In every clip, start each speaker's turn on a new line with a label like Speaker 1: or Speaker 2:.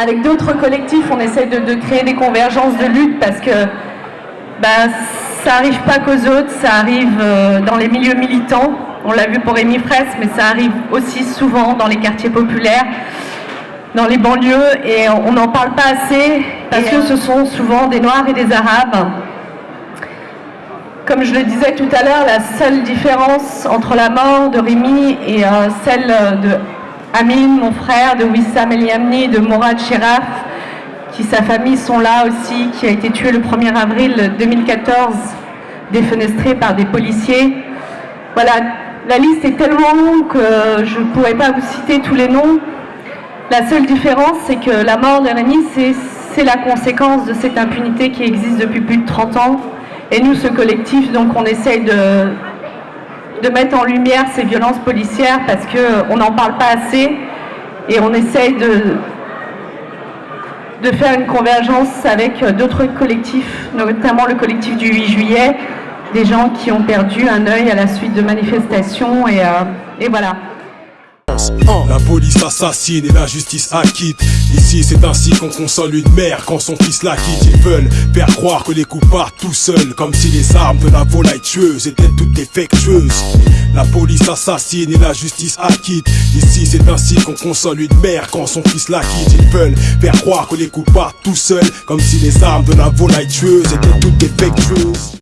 Speaker 1: avec d'autres collectifs, on essaie de, créer des convergences de lutte parce que bah, ça n'arrive pas qu'aux autres, ça arrive euh, dans les milieux militants. On l'a vu pour Rémi Fraisse, mais ça arrive aussi souvent dans les quartiers populaires, dans les banlieues, et on n'en parle pas assez parce que ce sont souvent des Noirs et des Arabes. Comme je le disais tout à l'heure, la seule différence entre la mort de Rémi et euh, celle de Amin, mon frère, de Wissam Eliamni, de Morad Sheraf, qui sa famille sont là aussi, qui a été tué le 1er avril 2014, défenestré par des policiers. Voilà, la liste est tellement longue que je ne pourrais pas vous citer tous les noms. La seule différence, c'est que la mort de Rémi, c'est la conséquence de cette impunité qui existe depuis plus de 30 ans. Et nous, ce collectif, donc on essaye de, de mettre en lumière ces violences policières parce qu'on n'en parle pas assez et on essaye de, faire une convergence avec d'autres collectifs, notamment le collectif du 8 juillet, des gens qui ont perdu un œil à la suite de manifestations et, euh, et voilà.
Speaker 2: La police assassine et la justice acquitte. Ici c'est ainsi qu'on console une mère quand son fils la quitte. Ils veulent faire croire que les coups partent tout seuls Comme si les armes de la volaille tueuse étaient toutes défectueuses. La police assassine et la justice acquitte. Ici c'est ainsi qu'on console une mère quand son fils la quitte. Ils veulent faire croire que les coups partent tout seuls Comme si les armes de la volaille tueuse étaient toutes défectueuses.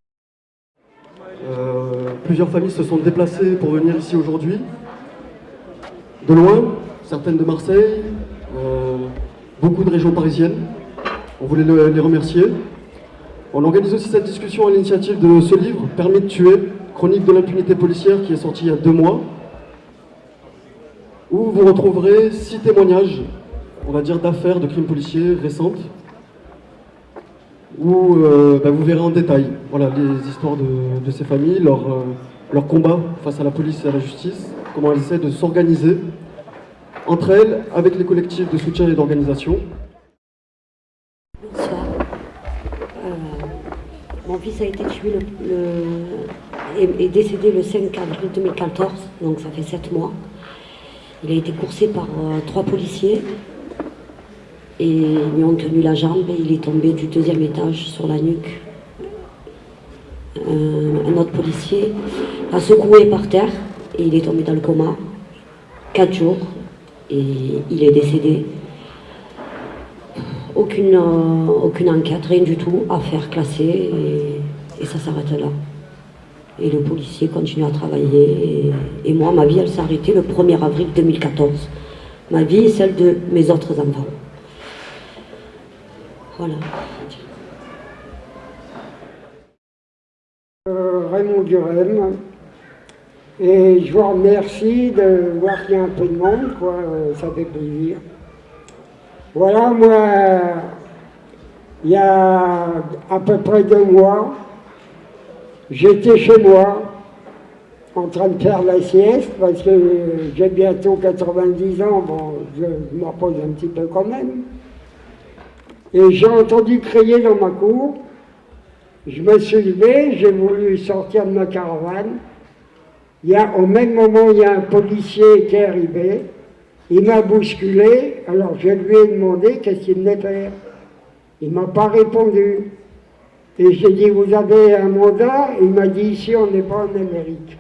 Speaker 3: Euh, Plusieurs familles se sont déplacées pour venir ici aujourd'hui de loin, certaines de Marseille, euh, beaucoup de régions parisiennes. On voulait les remercier. On organise aussi cette discussion à l'initiative de ce livre, Permis de tuer, chronique de l'impunité policière, qui est sorti il y a deux mois, où vous retrouverez six témoignages, on va dire d'affaires de crimes policiers récentes, où euh, bah, vous verrez en détail voilà, les histoires de, ces familles, leur, euh, leur combat face à la police et à la justice, comment elles essaient de s'organiser entre elles, avec les collectifs de soutien et d'organisation.
Speaker 4: Bonsoir. Euh, mon fils a été tué le, et, décédé le 5 avril 2014, donc ça fait 7 mois. Il a été coursé par euh, trois policiers et ils lui ont tenu la jambe et il est tombé du deuxième étage sur la nuque. un autre policier l'a secoué par terre et il est tombé dans le coma. Quatre jours et il est décédé. Aucune, euh, aucune enquête, rien du tout, affaire classée et, ça s'arrête là. Et le policier continue à travailler et, moi, ma vie, elle s'est arrêtée le 1er avril 2014. Ma vie est celle de mes autres enfants. Voilà.
Speaker 5: Euh, Raymond Durem, et je vous remercie de voir qu'il y a un peu de monde, quoi, euh, ça fait plaisir. Voilà, moi, il y a à peu près deux mois, j'étais chez moi, en train de faire la sieste, parce que j'ai bientôt 90 ans, bon, je, me repose un petit peu quand même. Et j'ai entendu crier dans ma cour, je me suis levé, j'ai voulu sortir de ma caravane, il y a, au même moment, il y a un policier qui est arrivé, il m'a bousculé, alors je lui ai demandé qu'est-ce qu'il venait faire. Il m'a pas répondu. Et j'ai dit, vous avez un mandat Il m'a dit, ici, on n'est pas en Amérique.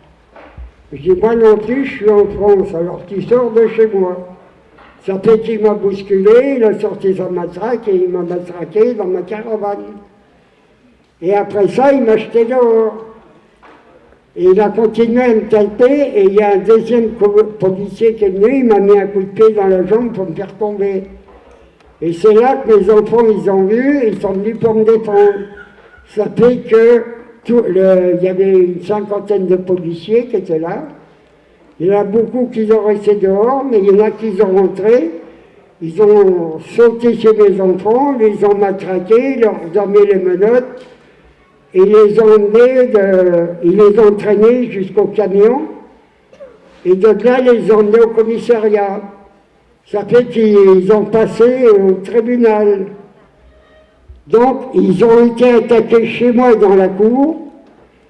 Speaker 5: Je dis, moi non plus, je suis en France, alors tu sors de chez moi. Ça fait qu'il m'a bousculé, il a sorti sa matraque et il m'a matraqué dans ma caravane. Et après ça, il m'a jeté dehors. Et il a continué à me taper, et il y a un deuxième policier qui est venu, il m'a mis un coup de pied dans la jambe pour me faire tomber. Et c'est là que mes enfants, ils ont vu, ils sont venus pour me défendre. Ça fait que il y avait une cinquantaine de policiers qui étaient là. Il y en a beaucoup qui ont resté dehors, mais il y en a qui sont rentrés. Ils ont sauté chez mes enfants, les ont matraqués, leur ont mis les menottes, ils les ont traînés jusqu'au camion, et de là, ils les ont emmenés au commissariat. Ça fait qu'ils ont passé au tribunal. Donc, ils ont été attaqués chez moi dans la cour,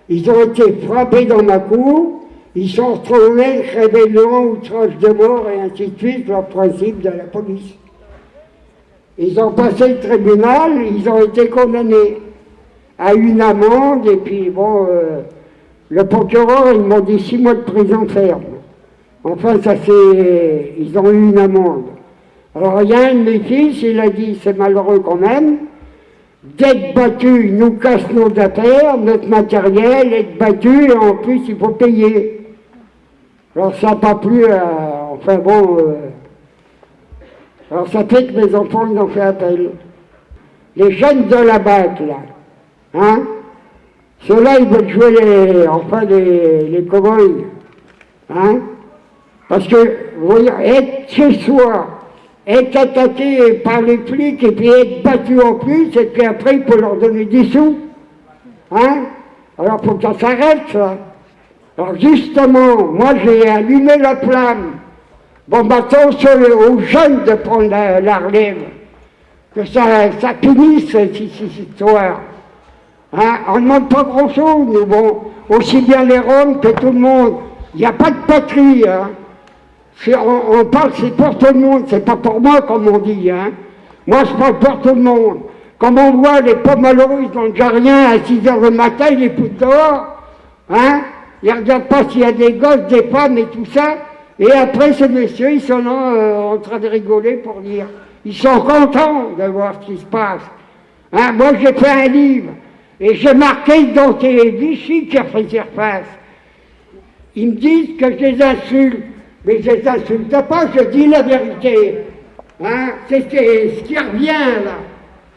Speaker 5: ils ont été frappés dans ma cour, ils sont retrouvés rébellion, outrage de mort et ainsi de suite, leur principe de la police. Ils ont passé le tribunal, ils ont été condamnés à une amende, et puis bon, euh, le procureur, ils m'ont dit six mois de prison ferme. Enfin, ça c'est. Ils ont eu une amende. Alors, il y a un de mes fils, il a dit c'est malheureux quand même, d'être battu, nous cassent nos affaires, notre matériel, être battu, et en plus, il faut payer. Alors, ça n'a pas plu à. Enfin bon. Euh, alors, ça fait que mes enfants, ils ont fait appel. Les jeunes de la BAC, là, hein, ceux-là, ils veulent jouer les, enfin, les, les cow-boys, hein, parce que, vous voyez, être chez soi, être attaqué par les flics et puis être battu en plus, et puis après il peut leur donner des sous. Hein? Alors faut que ça s'arrête ça. Alors justement, moi j'ai allumé la flamme. Bon maintenant aux jeunes de prendre la, relève. Que ça, ça finisse cette, histoire. Hein on ne demande pas grand chose, mais bon, aussi bien les Roms que tout le monde. Il n'y a pas de patrie. Hein on, parle, c'est pour tout le monde, c'est pas pour moi, comme on dit. Hein. Moi, je parle pour tout le monde. Comme on voit les pauvres malheureux, ils n'ont déjà rien à 6 heures le matin, ils les dehors. Hein. Ils ne regardent pas s'il y a des gosses, des femmes et tout ça. Et après, ces messieurs, ils sont là euh, en train de rigoler pour dire. Ils sont contents de voir ce qui se passe. Hein. Moi, j'ai fait un livre. Et j'ai marqué dans ces Vichy qui a fait surface. Ils me disent que je les insulte. Mais je ne insulte pas, je dis la vérité. Hein C'est ce qui revient là.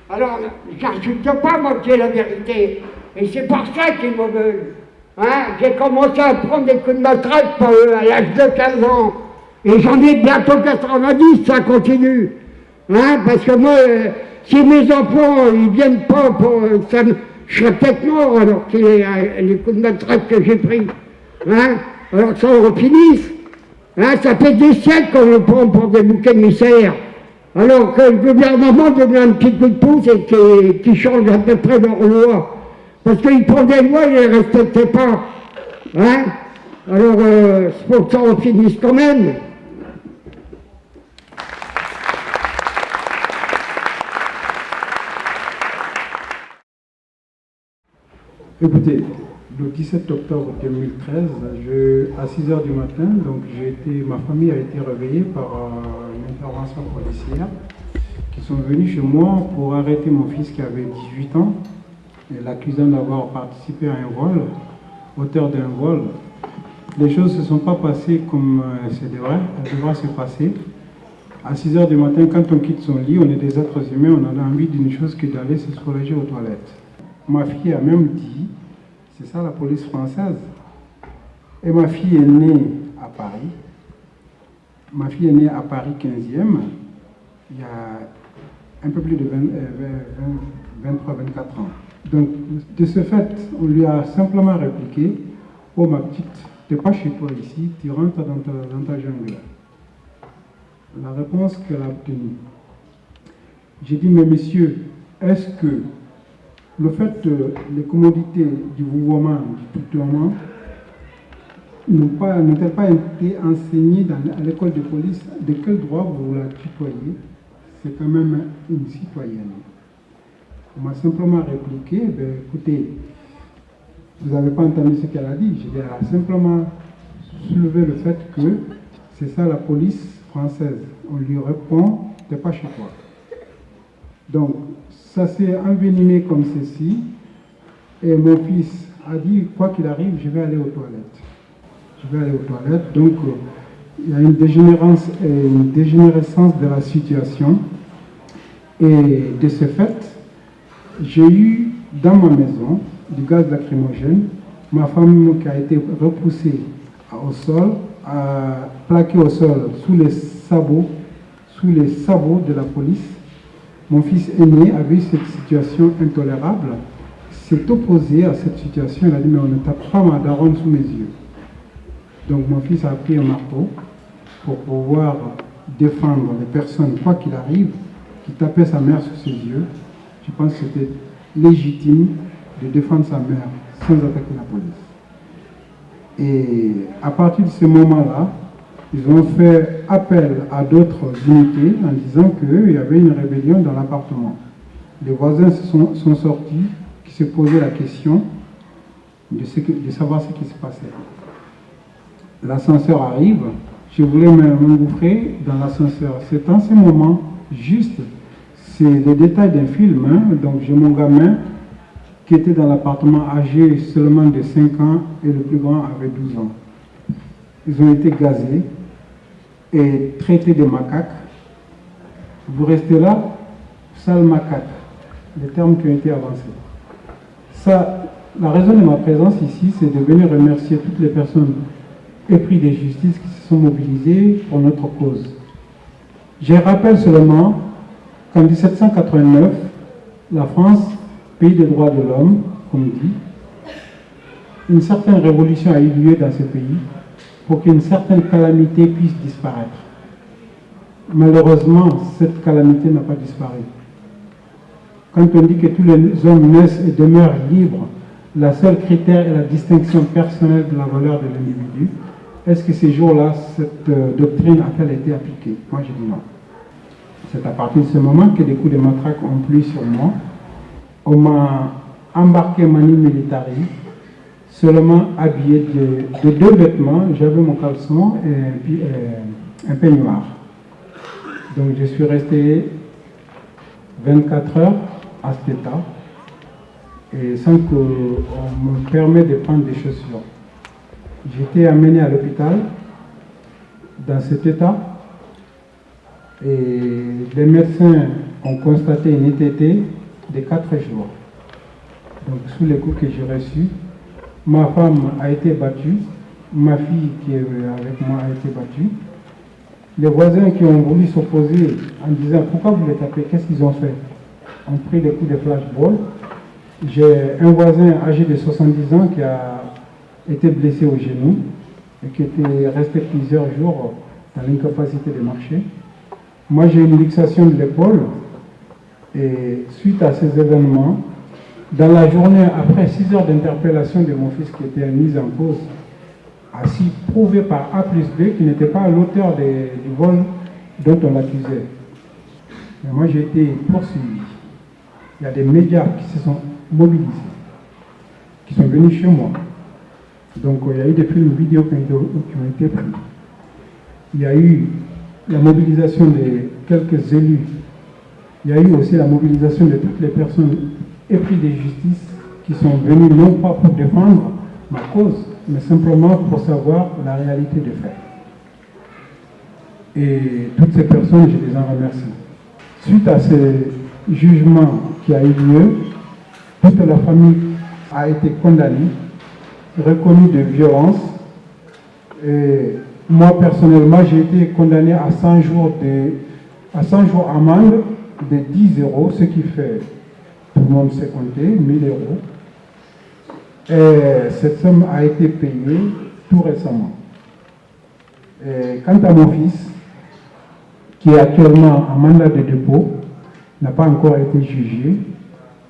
Speaker 5: Alors, j'insulte pas, moi, j'ai la vérité. Et c'est pour ça qu'ils me veulent. Hein j'ai commencé à prendre des coups de matraque euh, à l'âge de 15 ans. Et j'en ai bientôt 90, ça continue. Hein Parce que moi, euh, si mes enfants, ils viennent pas pour... Euh, ça, je serais peut-être mort alors que les, les coups de matraque que j'ai pris. Hein alors ça, on finisse. Hein, ça fait des siècles qu'on le prend pour des bouquets émissaires. Alors que le gouvernement donne un petit coup de pouce et qui, change à peu près leur loi. Parce qu'ils prennent des lois, ils ne les respectaient pas. Hein Alors, euh, c'est pour que ça en finisse quand même.
Speaker 6: Écoutez, le 17 octobre 2013, à 6 h du matin, donc été, ma famille a été réveillée par euh, une intervention policière qui sont venus chez moi pour arrêter mon fils qui avait 18 ans et l'accusant d'avoir participé à un vol, auteur d'un vol. Les choses ne se sont pas passées comme euh, c'est vrai, elles devraient se passer. À 6 h du matin, quand on quitte son lit, on est des êtres humains, on a envie d'une chose que d'aller se soulager aux toilettes. Ma fille a même dit c'est ça la police française. Et ma fille est née à Paris. Ma fille est née à Paris 15e, il y a un peu plus de 23-24 euh, ans. Donc, de ce fait, on lui a simplement répliqué Oh ma petite, tu n'es pas chez toi ici, tu rentres dans ta, dans ta jungle. La réponse qu'elle a obtenue. J'ai dit Mais messieurs, est-ce que le fait que les commodités du mouvement, du tutoiement, n'ont pas, pas été enseignées à l'école de police, de quel droit vous la tutoyez C'est quand même une citoyenne. On m'a simplement répliqué, ben, écoutez, vous n'avez pas entendu ce qu'elle a dit. Elle a simplement soulevé le fait que c'est ça la police française. On lui répond, t'es pas chez toi. Donc, ça s'est envenimé comme ceci. Et mon fils a dit, quoi qu'il arrive, je vais aller aux toilettes. Je vais aller aux toilettes. Donc, euh, il y a une dégénérescence, une dégénérescence de la situation. Et de ce fait, j'ai eu dans ma maison du gaz lacrymogène, ma femme qui a été repoussée au sol, a plaqué au sol sous les sabots, sous les sabots de la police mon fils aîné a vu cette situation intolérable, s'est opposé à cette situation. Il a dit, mais on ne tape pas ma daronne sous mes yeux. Donc mon fils a pris un marteau pour pouvoir défendre les personnes, quoi qu'il arrive, qui tapaient sa mère sous ses yeux. Je pense que c'était légitime de défendre sa mère sans attaquer la police. Et à partir de ce moment-là, ils ont fait appel à d'autres unités en disant qu'il y avait une rébellion dans l'appartement. Les voisins sont, sortis, qui se posaient la question de, de savoir ce qui se passait. L'ascenseur arrive, je voulais m'engouffrer dans l'ascenseur. C'est en ce moment, juste, c'est le détail d'un film, hein. donc j'ai mon gamin qui était dans l'appartement âgé seulement de 5 ans et le plus grand avait 12 ans. Ils ont été gazés et traités de macaques. Vous restez là, sale macaque, les termes qui ont été avancés. Ça, la raison de ma présence ici, c'est de venir remercier toutes les personnes épris de justice qui se sont mobilisées pour notre cause. Je rappelle seulement qu'en 1789, la France, pays des droits de l'homme, comme dit, une certaine révolution a eu lieu dans ce pays pour qu'une certaine calamité puisse disparaître. Malheureusement, cette calamité n'a pas disparu. Quand on dit que tous les hommes naissent et demeurent libres, la seule critère est la distinction personnelle de la valeur de l'individu. Est-ce que ces jours-là, cette euh, doctrine a-t-elle été appliquée? Moi, je dis non. C'est à partir de ce moment que des coups de matraque ont plu sur moi. On m'a embarqué mani militari, seulement habillé de, deux vêtements. J'avais mon caleçon et un, un peignoir. Donc je suis resté 24 heures à cet état et sans qu'on me permette de prendre des chaussures. J'étais amené à l'hôpital dans cet état et les médecins ont constaté une ITT de 4 jours. Donc sous les coups que j'ai reçus, ma femme a été battue, ma fille qui est avec moi a été battue. Les voisins qui ont voulu s'opposer en disant pourquoi vous les tapez, qu'est-ce qu'ils ont fait? Ont pris des coups de flashball. J'ai un voisin âgé de 70 ans qui a été blessé au genou et qui était resté plusieurs jours dans l'incapacité de marcher. Moi, j'ai une luxation de l'épaule et suite à ces événements, dans la journée, après 6 heures d'interpellation de mon fils qui était mis en cause, ainsi prouvé par A plus B qu'il n'était pas l'auteur du vol dont on l'accusait. Mais moi, j'ai été poursuivi il y a des médias qui se sont mobilisés, qui sont venus chez moi. Donc il y a eu des films vidéo qui ont été pris. Il y a eu la mobilisation de quelques élus. Il y a eu aussi la mobilisation de toutes les personnes épris de justice qui sont venues non pas pour défendre ma cause, mais simplement pour savoir la réalité des faits. Et toutes ces personnes, je les en remercie. Suite à ces jugements qui a eu lieu, toute la famille a été condamnée, reconnue de violence. Et moi, personnellement, j'ai été condamné à 100 jours de, à 100 jours amende de 10 euros, ce qui fait, tout le monde s'est compté, 1000 euros. Et cette somme a été payée tout récemment. Et quant à mon fils, qui est actuellement en mandat de dépôt, n'a pas encore été jugé,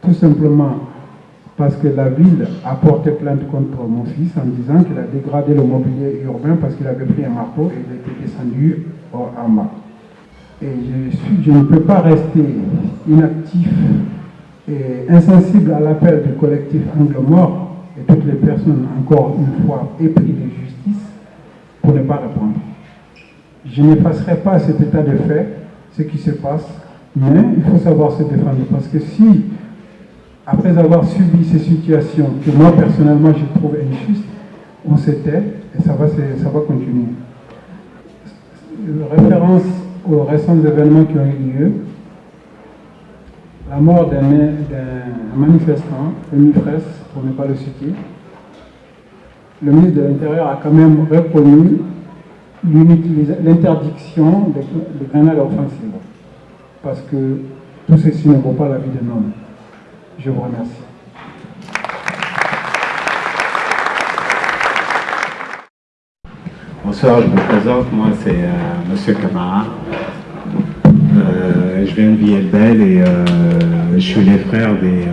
Speaker 6: tout simplement parce que la ville a porté plainte contre mon fils en disant qu'il a dégradé le mobilier urbain parce qu'il avait pris un marteau et il était descendu en bas. Et je, je ne peux pas rester inactif et insensible à l'appel du collectif Angle Mort et toutes les personnes, encore une fois, épris de justice pour ne pas répondre. Je n'effacerai pas cet état de fait, ce qui se passe, mais il faut savoir se défendre parce que si, après avoir subi ces situations que moi personnellement je trouve injustes, on s'était et ça va, ça va continuer. Référence aux récents événements qui ont eu lieu, la mort d'un manifestant, Rémi Fraisse, pour ne pas le citer, le ministre de l'Intérieur a quand même reconnu l'interdiction des grenades offensives parce que tout ceci ne vaut pas la vie d'un homme. Je vous remercie.
Speaker 7: Bonsoir, je me présente, moi c'est. Euh, Monsieur Camara. Euh, je viens de Villebelle et euh, je suis les frères des,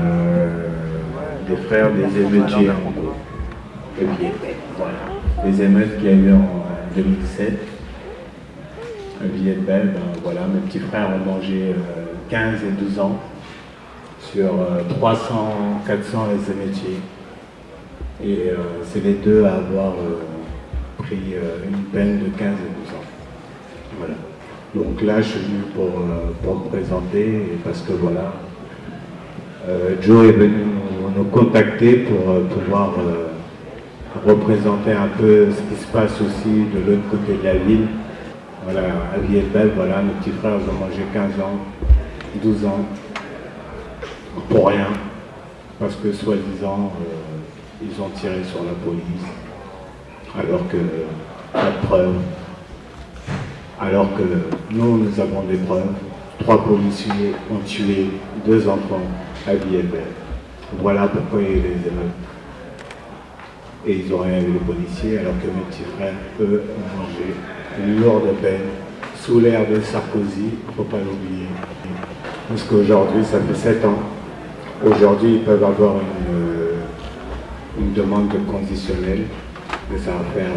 Speaker 7: des frères des émeutiers Les émeutes qu'il y a eu en 2017. à Villette-Belle, ben, voilà, mes petits frères ont mangé 15 et 12 ans sur 300, 400 les émétiers. Et c'est les deux à avoir pris une peine de 15 et 12 ans. Voilà. Donc là, je suis venu pour, pour me présenter parce que voilà, Joe est venu nous, contacter pour pouvoir représenter un peu ce qui se passe aussi de l'autre côté de la ville. Voilà, à Villette-Belle, voilà, mes petits frères ont mangé 15 ans, 12 ans, pour rien, parce que soi-disant, euh, ils ont tiré sur la police, alors que pas de preuves, alors que nous, nous avons des preuves. Trois policiers ont tué deux enfants à. Voilà pourquoi il les émeutes et ils ont rien vu les policiers, alors que mes petits frères, eux, ont mangé lourde peine sous l'ère de Sarkozy, il ne faut pas l'oublier. Parce qu'aujourd'hui, ça fait 7 ans. Aujourd'hui, ils peuvent avoir une, euh, une demande de conditionnel, mais ça va faire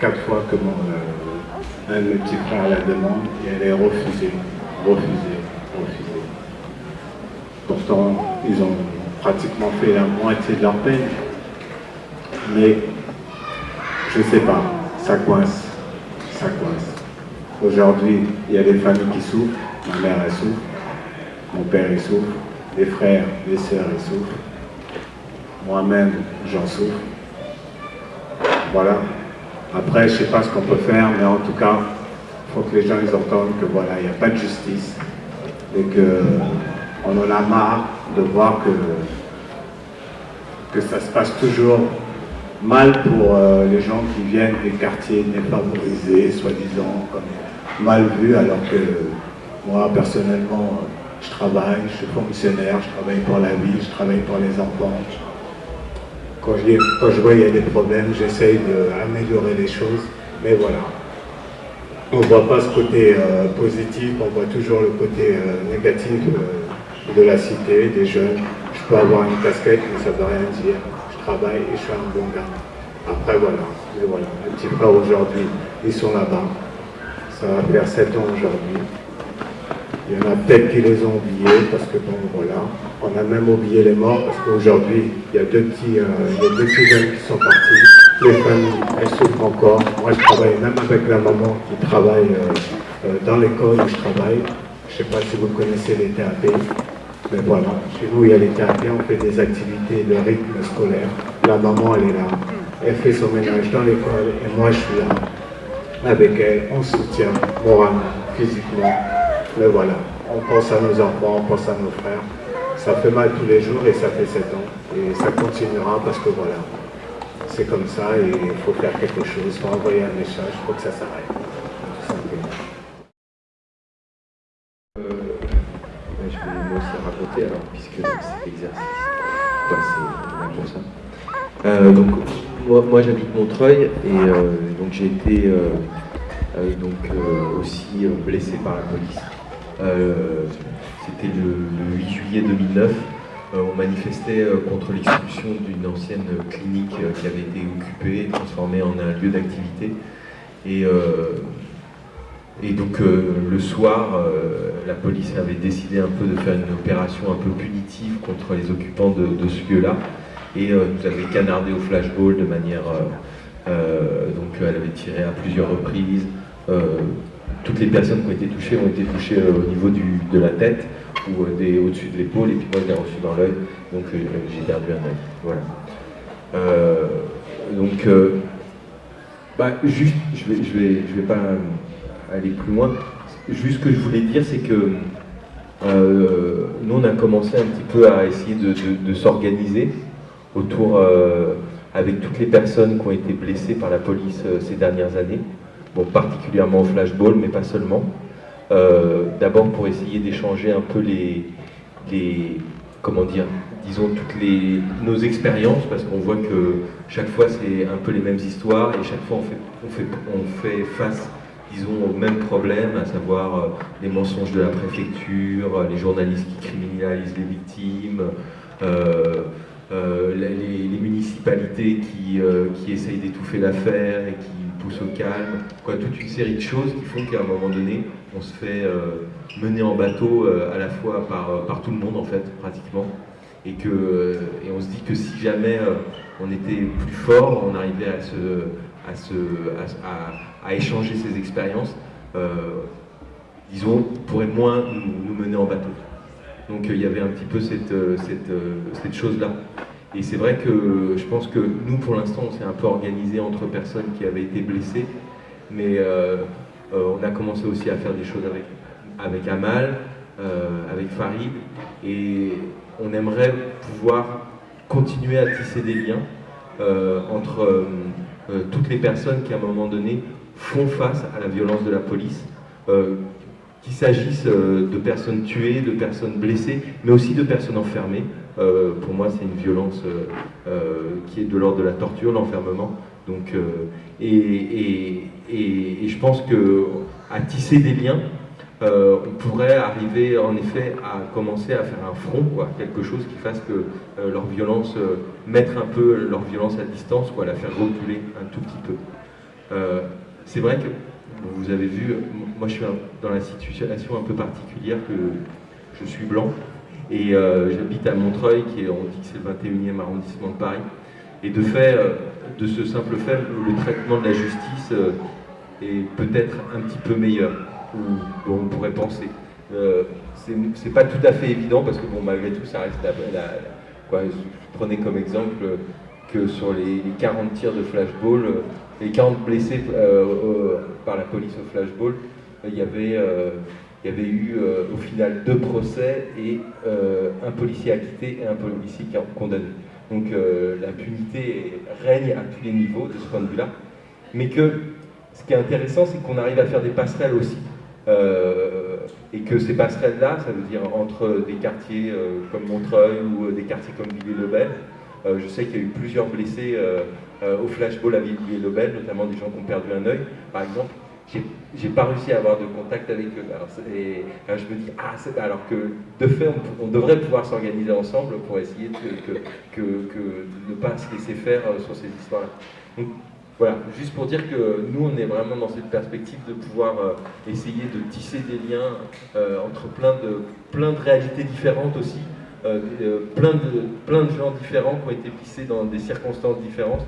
Speaker 7: 4 euh, fois que mon, euh, un de mes la demande et elle est refusée. Pourtant, ils ont pratiquement fait la moitié de leur peine mais je ne sais pas, ça coince, ça coince. Aujourd'hui, il y a des familles qui souffrent, ma mère elle souffre, mon père il souffre, les frères, les sœurs ils souffrent, moi-même j'en souffre. Voilà. Après, je ne sais pas ce qu'on peut faire, mais en tout cas, il faut que les gens ils entendent que voilà, il n'y a pas de justice et qu'on en a marre de voir que, ça se passe toujours mal pour euh, les gens qui viennent des quartiers défavorisés, soi-disant mal vus, alors que moi, personnellement, je travaille, je suis fonctionnaire, je travaille pour la vie, je travaille pour les enfants. Quand je, quand je vois qu'il y a des problèmes, j'essaye d'améliorer les choses, mais voilà. On ne voit pas ce côté euh, positif, on voit toujours le côté euh, négatif de la cité, des jeunes. Je peux avoir une casquette, mais ça ne veut rien dire travail et je suis un bon gars. Après, voilà. Mais voilà, les petits frères aujourd'hui, ils sont là-bas. Ça va faire 7 ans aujourd'hui. Il y en a peut-être qui les ont oubliés parce que bon, voilà. On a même oublié les morts parce qu'aujourd'hui, il y a deux petits, euh, deux petits jeunes qui sont partis. Les familles, elles souffrent encore. Moi, je travaille même avec la maman qui travaille euh, euh, dans l'école où je travaille. Je ne sais pas si vous connaissez les TAP. Mais voilà, chez nous, il y a les quartiers, on fait des activités de rythme scolaire. La maman, elle est là. Elle fait son ménage dans l'école et moi, je suis là. Avec elle, on soutient moralement, physiquement. Mais voilà, on pense à nos enfants, on pense à nos frères. Ça fait mal tous les jours et ça fait 7 ans. Et ça continuera parce que voilà, c'est comme ça et il faut faire quelque chose, il faut envoyer un message, il faut que ça s'arrête.
Speaker 8: Euh, donc, moi, j'habite Montreuil et euh, donc j'ai été euh, donc, aussi blessé par la police. C'était le, 8 juillet 2009. on manifestait contre l'expulsion d'une ancienne clinique qui avait été occupée transformée en un lieu d'activité. Et donc le soir, la police avait décidé un peu de faire une opération un peu punitive contre les occupants de, ce lieu-là et euh, nous avait canardé au flashball de manière... donc elle avait tiré à plusieurs reprises. toutes les personnes qui ont été touchées ont été touchées au niveau de la tête ou au-dessus de l'épaule et puis moi je l'ai reçu dans l'œil, donc j'ai perdu un œil. Voilà. donc, bah, juste, je vais, je vais, je vais pas aller plus loin. Juste ce que je voulais dire, c'est que euh, nous, on a commencé un petit peu à essayer de, s'organiser autour, euh, avec toutes les personnes qui ont été blessées par la police euh, ces dernières années, particulièrement au flashball, mais pas seulement. D'abord pour essayer d'échanger un peu les, comment dire, disons toutes les, nos expériences, parce qu'on voit que chaque fois c'est un peu les mêmes histoires et chaque fois on fait, face disons, au même problème, à savoir euh, les mensonges de la préfecture, euh, les journalistes qui criminalisent les victimes, euh, les, municipalités qui, qui essayent d'étouffer l'affaire et qui pousse au calme, quoi, toute une série de choses qui font qu'à un moment donné, on se fait mener en bateau à la fois par, par tout le monde en fait, pratiquement et, que, et on se dit que si jamais on était plus fort, on arrivait à, se, à, se, à, échanger ces expériences, disons, pourrait moins nous, mener en bateau. Donc il y avait un petit peu cette, cette, cette chose-là. Et c'est vrai que je pense que nous, pour l'instant, on s'est un peu organisé entre personnes qui avaient été blessées, mais euh, euh, on a commencé aussi à faire des choses avec, avec Amal, euh, avec Farid, et on aimerait pouvoir continuer à tisser des liens entre toutes les personnes qui, à un moment donné, font face à la violence de la police, qu'il s'agisse de personnes tuées, de personnes blessées, mais aussi de personnes enfermées. Euh, pour moi, c'est une violence euh, euh, qui est de l'ordre de la torture, l'enfermement. Et, je pense qu'à tisser des liens, on pourrait arriver en effet à commencer à faire un front, quoi, quelque chose qui fasse que leur violence, mettre un peu leur violence à distance, quoi, la faire reculer un tout petit peu. c'est vrai que vous avez vu, moi je suis dans la situation un peu particulière que je suis blanc, et euh, j'habite à Montreuil, qui est, on dit que c'est le 21e arrondissement de Paris. Et de fait, euh, de ce simple fait, le traitement de la justice euh, est peut-être un petit peu meilleur, ou on pourrait penser. c'est pas tout à fait évident parce que bon, malgré tout, ça reste la, quoi, je prenais comme exemple que sur les, 40 tirs de flashball, les 40 blessés par la police au flashball, il y avait il y avait eu euh, au final deux procès et euh, un policier acquitté et un policier condamné. Donc euh, l'impunité règne à tous les niveaux de ce point de vue-là. Mais que ce qui est intéressant, c'est qu'on arrive à faire des passerelles aussi. et que ces passerelles-là, ça veut dire entre des quartiers comme Montreuil ou des quartiers comme Villiers-le-Bel, je sais qu'il y a eu plusieurs blessés au flashball à Villiers-le-Bel, notamment des gens qui ont perdu un œil, par exemple j'ai pas réussi à avoir de contact avec eux. Et, je me dis, ah, alors que de fait, on, devrait pouvoir s'organiser ensemble pour essayer de, ne pas se laisser faire euh, sur ces histoires-là. Voilà, juste pour dire que nous, on est vraiment dans cette perspective de pouvoir euh, essayer de tisser des liens euh, entre plein de, plein de réalités différentes aussi, plein, de, plein de gens différents qui ont été pissés dans des circonstances différentes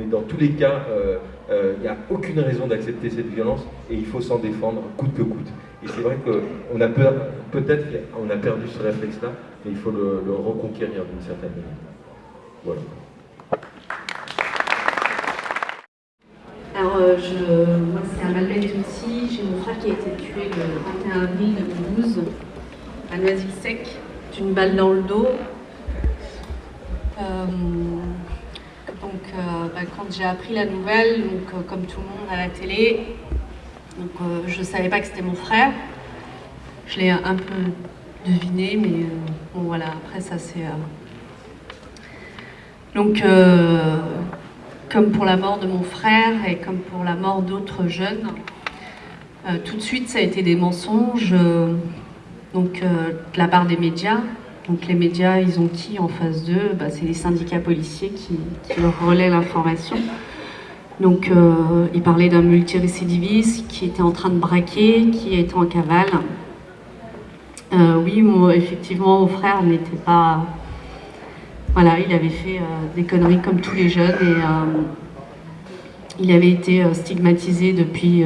Speaker 8: mais dans tous les cas, euh, euh, il n'y a aucune raison d'accepter cette violence et il faut s'en défendre coûte que coûte. Et c'est vrai qu'on a peur, peut-être qu'on a perdu ce réflexe-là, mais il faut le, reconquérir d'une certaine manière. Voilà.
Speaker 1: Alors, euh, moi c'est Amal Benjouti, j'ai mon frère qui a été tué le 21 avril 2012 à Noisy-le-Sec d'une balle dans le dos. Donc, euh, bah, quand j'ai appris la nouvelle, donc, euh, comme tout le monde à la télé, donc, euh, je ne savais pas que c'était mon frère. Je l'ai un peu deviné, mais bon voilà, après ça c'est... Donc, comme pour la mort de mon frère et comme pour la mort d'autres jeunes, tout de suite ça a été des mensonges donc, de la part des médias, donc les médias, ils ont qui en face d'eux? Bah, C'est les syndicats policiers qui, leur relaient l'information. Donc euh, ils parlaient d'un multirécidiviste qui était en train de braquer, qui était en cavale. Euh, oui, effectivement, mon frère n'était pas... Voilà, il avait fait euh, des conneries comme tous les jeunes et il avait été stigmatisé depuis,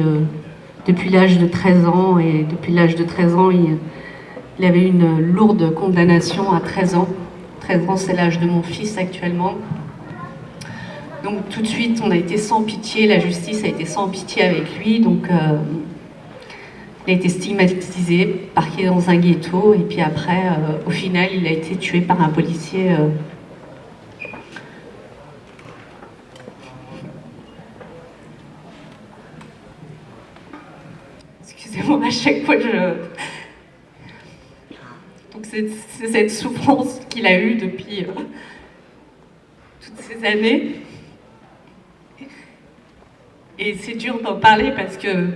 Speaker 1: depuis l'âge de 13 ans et depuis l'âge de 13 ans, il il avait une lourde condamnation à 13 ans. 13 ans, c'est l'âge de mon fils actuellement. Donc tout de suite, on a été sans pitié, la justice a été sans pitié avec lui. Donc euh, il a été stigmatisé, parqué dans un ghetto, et puis après, euh, au final, il a été tué par un policier. Euh. Excusez-moi, à chaque fois je c'est cette souffrance qu'il a eue depuis euh, toutes ces années. Et c'est dur d'en parler parce que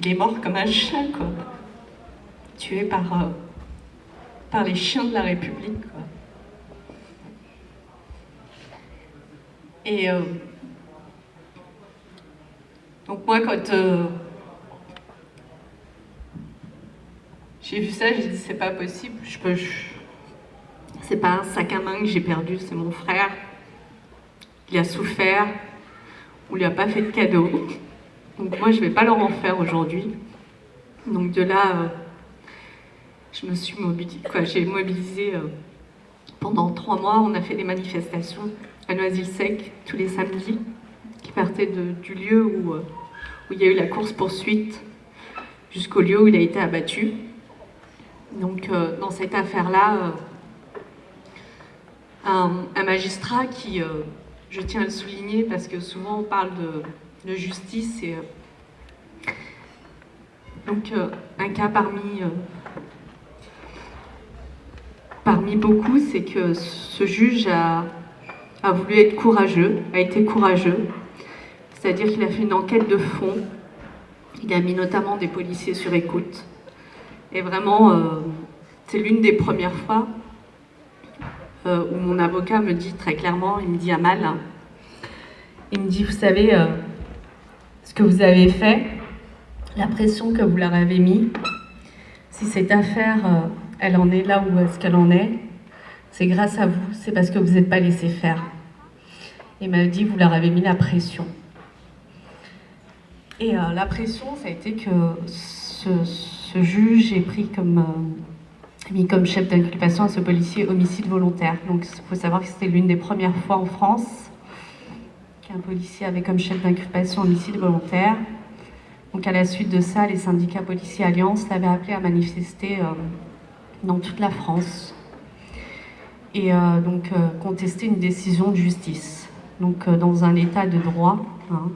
Speaker 1: il est mort comme un chien, quoi. Tué par, euh, les chiens de la République, Et, euh, Donc moi, quand euh, j'ai vu ça, j'ai dit c'est pas possible, je peux... C'est pas un sac à main que j'ai perdu, c'est mon frère. Il a souffert, on lui a pas fait de cadeau. Donc moi, je vais pas leur en faire aujourd'hui. Donc de là, euh, je me suis mobilisée, j'ai mobilisé euh, pendant trois mois. On a fait des manifestations à Noisy-le-Sec tous les samedis, qui partaient du lieu où, euh, où il y a eu la course-poursuite jusqu'au lieu où il a été abattu. Donc dans cette affaire-là, un, magistrat qui, je tiens à le souligner parce que souvent on parle de, justice et donc euh, un cas parmi, euh, beaucoup, c'est que ce juge a, voulu être courageux, a été courageux, c'est-à-dire qu'il a fait une enquête de fond, il a mis notamment des policiers sur écoute. Et vraiment, euh, c'est l'une des premières fois où mon avocat me dit très clairement, il me dit à mal, il me dit, vous savez, ce que vous avez fait, la pression que vous leur avez mis, si cette affaire, euh, elle en est là où est-ce qu'elle en est, c'est grâce à vous, c'est parce que vous n'êtes pas laissé faire. Il m'a dit, vous leur avez mis la pression. Et euh, la pression, ça a été que ce, juge est pris comme, euh, mis comme chef d'inculpation à ce policier homicide volontaire. Donc il faut savoir que c'était l'une des premières fois en France qu'un policier avait comme chef d'inculpation homicide volontaire. Donc à la suite de ça, les syndicats policiers Alliance l'avaient appelé à manifester euh, dans toute la France et euh, donc contester une décision de justice. Donc dans un état de droit, hein,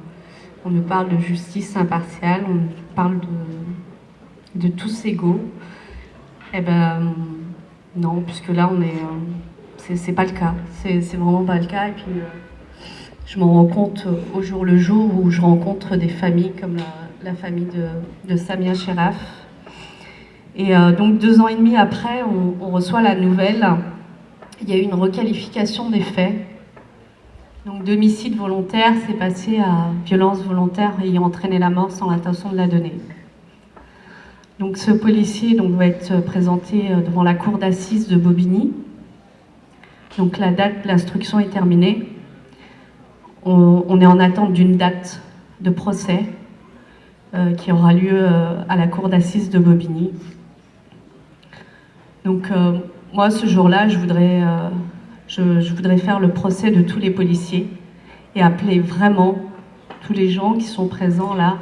Speaker 1: on ne parle de justice impartiale, on parle de, de tous égaux. Eh ben non, puisque là on est, c'est pas le cas, c'est vraiment pas le cas. Et puis je m'en rends compte au jour le jour où je rencontre des familles comme la famille de, Samia Sheraf. Et euh, donc deux ans et demi après, on, reçoit la nouvelle. Il y a eu une requalification des faits. Donc domicile volontaire s'est passé à violence volontaire ayant entraîné la mort sans l'intention de la donner. Donc ce policier donc, va être présenté euh, devant la cour d'assises de Bobigny. Donc la date de l'instruction est terminée. on est en attente d'une date de procès euh, qui aura lieu euh, à la cour d'assises de Bobigny. Donc euh, moi, ce jour-là, je je, voudrais faire le procès de tous les policiers et appeler vraiment tous les gens qui sont présents là,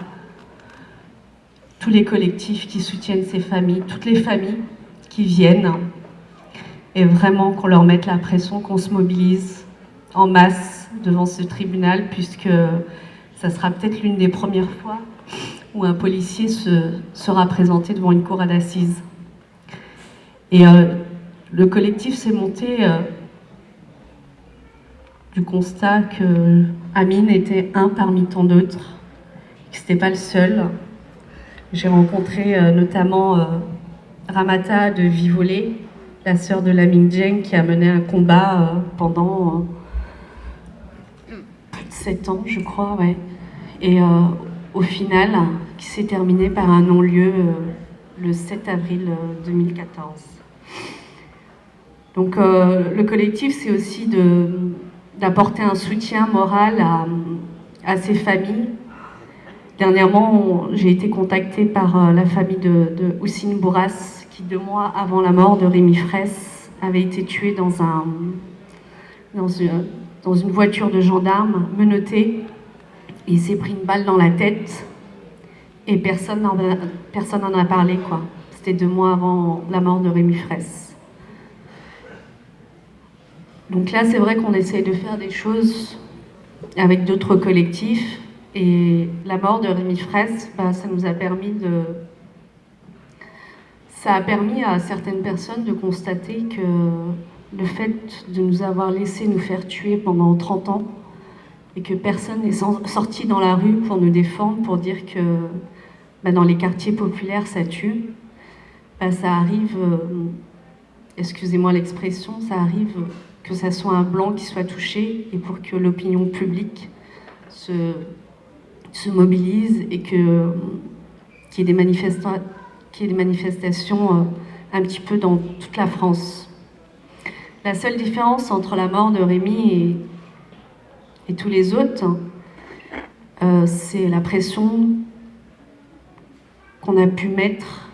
Speaker 1: tous les collectifs qui soutiennent ces familles, toutes les familles qui viennent, et vraiment qu'on leur mette la pression, qu'on se mobilise en masse devant ce tribunal, puisque ça sera peut-être l'une des premières fois où un policier se, sera présenté devant une cour d'assises. Et euh, le collectif s'est monté euh, du constat que Amine était un parmi tant d'autres, que ce n'était pas le seul. J'ai rencontré euh, notamment Ramata de Vivolé, la sœur de Lamine Djeng, qui a mené un combat pendant plus de sept ans, je crois, ouais. Et au final, qui s'est terminé par un non-lieu euh, le 7 avril 2014. Euh, Donc euh, le collectif, c'est aussi d'apporter un soutien moral à, ces familles. Dernièrement, j'ai été contactée par la famille de, Houssine Bourras, qui deux mois avant la mort de Rémi Fraisse avait été tué dans, un, dans, une, voiture de gendarmes menotté il s'est pris une balle dans la tête et personne n'en a, a parlé. quoi. C'était deux mois avant la mort de Rémi Fraisse. Donc là, c'est vrai qu'on essaye de faire des choses avec d'autres collectifs. Et la mort de Rémi Fraisse, bah, ça nous a permis de... Ça a permis à certaines personnes de constater que le fait de nous avoir laissé nous faire tuer pendant 30 ans, et que personne n'est sorti dans la rue pour nous défendre, pour dire que bah, dans les quartiers populaires, ça tue, bah, ça arrive, euh, excusez-moi l'expression, ça arrive que ça soit un blanc qui soit touché et pour que l'opinion publique se, se mobilisent et qu'il y, ait des manifestations un petit peu dans toute la France. La seule différence entre la mort de Rémi et, tous les autres, c'est la pression qu'on a pu mettre,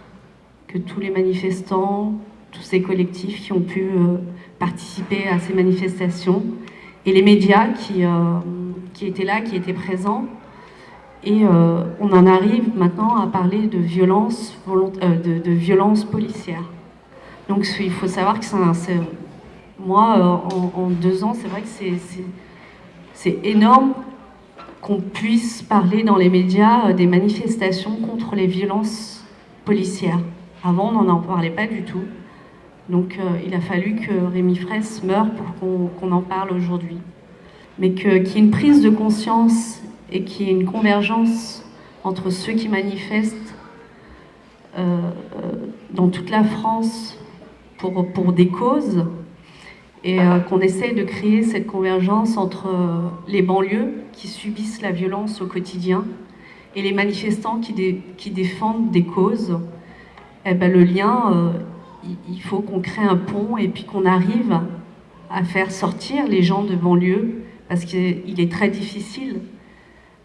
Speaker 1: que tous les manifestants, tous ces collectifs qui ont pu euh, participer à ces manifestations, et les médias qui, euh, qui étaient là, qui étaient présents. Et euh, on en arrive maintenant à parler de violence, de, de policière. Donc il faut savoir que c'est moi, en, en, deux ans, c'est vrai que c'est énorme qu'on puisse parler dans les médias des manifestations contre les violences policières. Avant, on n'en parlait pas du tout. Donc euh, il a fallu que Rémi Fraisse meure pour qu'on en parle aujourd'hui. Mais qu'il y ait une prise de conscience et qu'il y ait une convergence entre ceux qui manifestent euh, euh, dans toute la France pour, pour des causes et qu'on essaye de créer cette convergence entre les banlieues qui subissent la violence au quotidien et les manifestants qui, qui défendent des causes. Eh ben, le lien, il faut qu'on crée un pont et puis qu'on arrive à faire sortir les gens de banlieue parce qu'il est très difficile.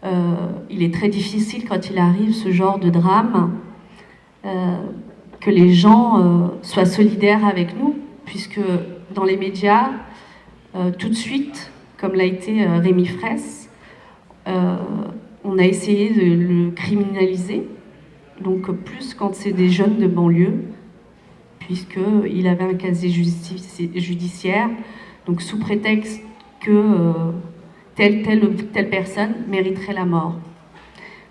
Speaker 1: Euh, il est très difficile quand il arrive ce genre de drame euh, que les gens euh, soient solidaires avec nous puisque dans les médias, tout de suite, comme l'a été Rémi Fraisse, on a essayé de le criminaliser. Donc plus quand c'est des jeunes de banlieue, puisqu'il avait un casier judiciaire, donc sous prétexte que telle, telle personne mériterait la mort.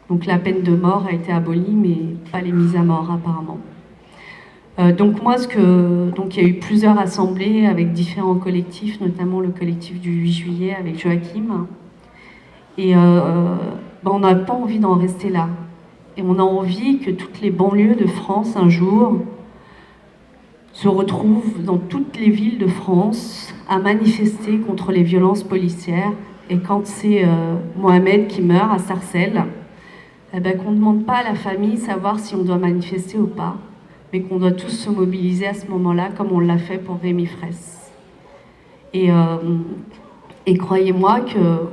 Speaker 1: Donc la peine de mort a été abolie, mais pas les mises à mort apparemment. Euh, donc moi, ce que, donc il y a eu plusieurs assemblées avec différents collectifs, notamment le collectif du 8 juillet avec Joachim. Et euh, ben, on n'a pas envie d'en rester là. Et on a envie que toutes les banlieues de France, un jour, se retrouvent dans toutes les villes de France à manifester contre les violences policières. Et quand c'est euh, Mohamed qui meurt à Sarcelles, eh ben, qu'on ne demande pas à la famille savoir si on doit manifester ou pas, mais qu'on doit tous se mobiliser à ce moment-là, comme on l'a fait pour Rémi Fraisse. Et, euh, croyez-moi que,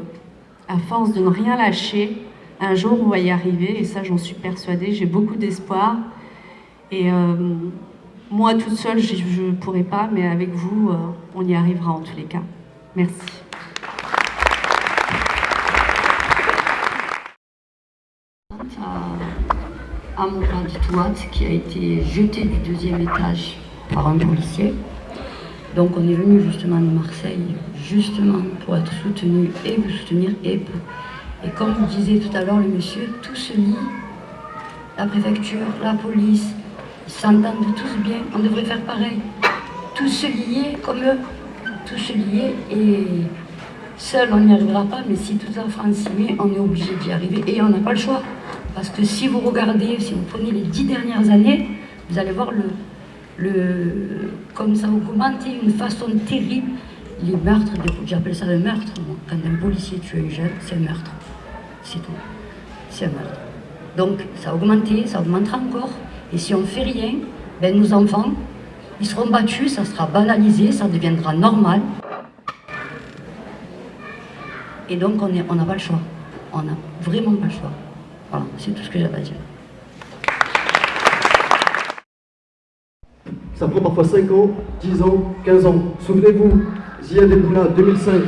Speaker 1: à force de ne rien lâcher, un jour on va y arriver, et ça j'en suis persuadée, j'ai beaucoup d'espoir. Et euh, moi, toute seule, je ne pourrais pas, mais avec vous, on y arrivera en tous les cas. Merci.
Speaker 4: À, mon qui a été jeté du deuxième étage par un policier. Donc on est venu justement de Marseille, justement pour être soutenu et vous soutenir. Et, et comme vous disiez tout à l'heure, le monsieur, tout se lie, la préfecture, la police, ils s'entendent tous bien, on devrait faire pareil. Tous se lier comme eux, tous se lier et seul on n'y arrivera pas, mais si toute la France s'y met, on est obligé d'y arriver et on n'a pas le choix. Parce que si vous regardez, si vous prenez les dix dernières années, vous allez voir le, le comme ça augmente d'une façon terrible. Les meurtres, j'appelle ça le meurtre. Quand un policier tue un jeune, c'est un meurtre. C'est tout. C'est un meurtre. Donc ça a augmenté, ça augmentera encore. Et si on ne fait rien, ben, nos enfants, ils seront battus, ça sera banalisé, ça deviendra normal. Et donc on n'a pas le choix. On n'a vraiment pas le choix. Voilà, c'est tout ce que j'avais à dire.
Speaker 3: Ça prend parfois 5 ans, 10 ans, 15 ans. Souvenez-vous, Zia Deboula, 2005,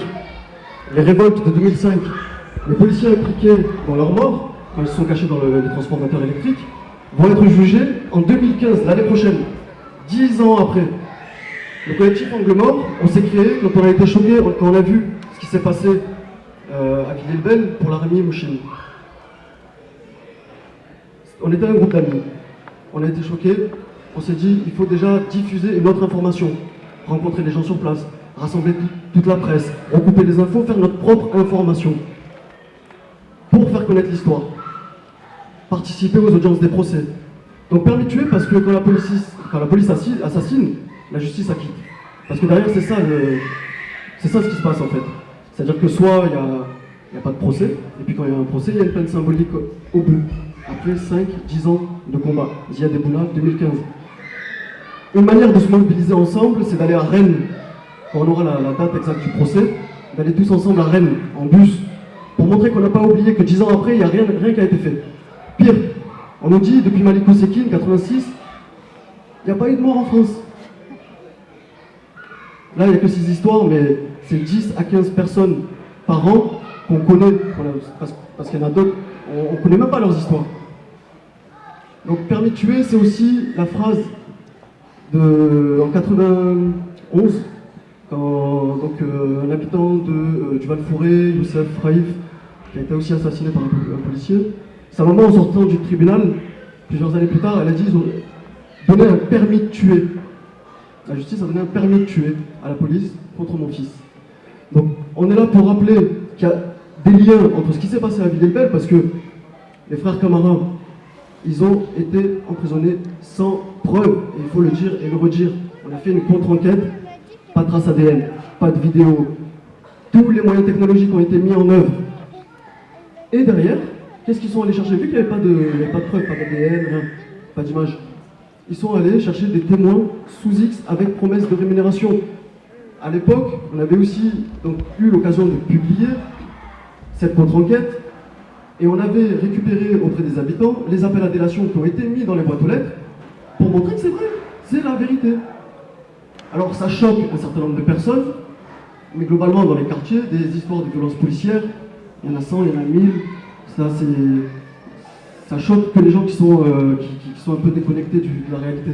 Speaker 3: les révoltes de 2005, les policiers impliqués dans leur mort, quand ils sont cachés dans le, les transformateurs électriques, vont être jugés en 2015, l'année prochaine, dix ans après. Le collectif Angle Mort, on s'est créé quand on a été choqué, quand on a vu ce qui s'est passé euh, à Villelbel pour l'armée Mouchine. On était un groupe d'amis. On a été choqués. On s'est dit, il faut déjà diffuser une autre information. Rencontrer les gens sur place, rassembler toute la presse, recouper les infos, faire notre propre information. Pour faire connaître l'histoire participer aux audiences des procès. Donc permis tuer parce que quand la police, assassine, la justice acquitte. Parce que derrière, c'est ça, ça ce qui se passe en fait. C'est-à-dire que soit il y a n'y a pas de procès. Et puis quand il y a un procès, il y a une peine symbolique au bout. Après 5, 10 ans de combat. Ziad Ebouna, 2015. Une manière de se mobiliser ensemble, c'est d'aller à Rennes, quand on aura la, date exacte du procès, d'aller tous ensemble à Rennes, en bus, pour montrer qu'on n'a pas oublié que 10 ans après, il n'y a rien, rien qui a été fait. Pire, on nous dit, depuis Maliko Sekine, 86, il n'y a pas eu de mort en France. Là, il n'y a que ces histoires, mais c'est 10 à 15 personnes par an qu'on connaît, parce, qu'il y en a d'autres, on ne connaît même pas leurs histoires. Donc permis de tuer, c'est aussi la phrase de, en 91, quand donc, euh, un habitant de, euh, du Val-Forêt, Youssef Raif, qui a été aussi assassiné par un, policier, sa maman en sortant du tribunal, plusieurs années plus tard, elle a dit ils ont donné un permis de tuer. La justice a donné un permis de tuer à la police contre mon fils. Donc on est là pour rappeler qu'il y a des liens entre ce qui s'est passé à Villers-Belle, parce que les frères camarades, ils ont été emprisonnés sans preuve, il faut le dire et le redire. On a fait une contre-enquête, pas de trace ADN, pas de vidéo. Tous les moyens technologiques ont été mis en œuvre. Et derrière, qu'est-ce qu'ils sont allés chercher? Vu qu'il n'y avait pas de, preuves, pas d'ADN, pas d'image. Ils sont allés chercher des témoins sous X avec promesse de rémunération. À l'époque, on avait aussi donc, eu l'occasion de publier cette contre-enquête et on avait récupéré auprès des habitants les appels à délation qui ont été mis dans les boîtes aux lettres pour montrer que c'est vrai, c'est la vérité. Alors ça choque un certain nombre de personnes, mais globalement dans les quartiers, des histoires de violences policières, il y en a 100, il y en a 1000, ça c'est... Ça choque que les gens qui sont, euh, qui, sont un peu déconnectés de la réalité.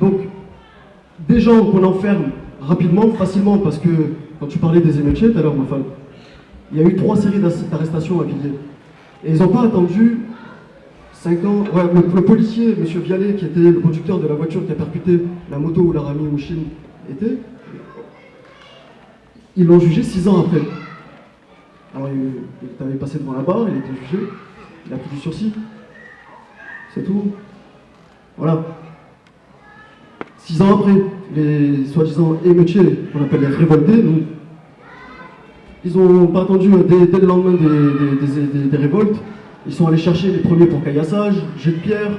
Speaker 3: Donc, des gens qu'on enferme rapidement, facilement, parce que quand tu parlais des émeutiers tout à l'heure, ma femme, il y a eu trois séries d'arrestations à Villiers. Et ils n'ont pas attendu 5 ans. le, policier, M. Vialet, qui était le conducteur de la voiture qui a percuté la moto où la Rami était, ils l'ont jugé 6 ans après. Alors, il, avait passé devant la barre, il était jugé, il a pris du sursis. C'est tout. Voilà. 6 ans après, les soi-disant émeutiers, qu'on appelle les révoltés, nous, ils n'ont pas attendu dès, le lendemain des, révoltes. Ils sont allés chercher les premiers pour caillassage, jet de pierre,